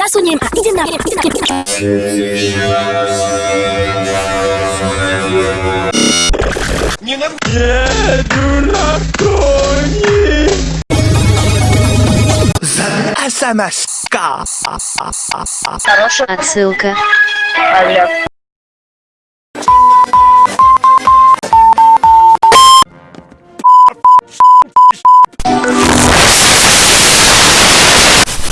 засунем, а иди на, иди на, иди на. Не на... дурак, Тони! Замаска! Хорошая отсылка. Алло.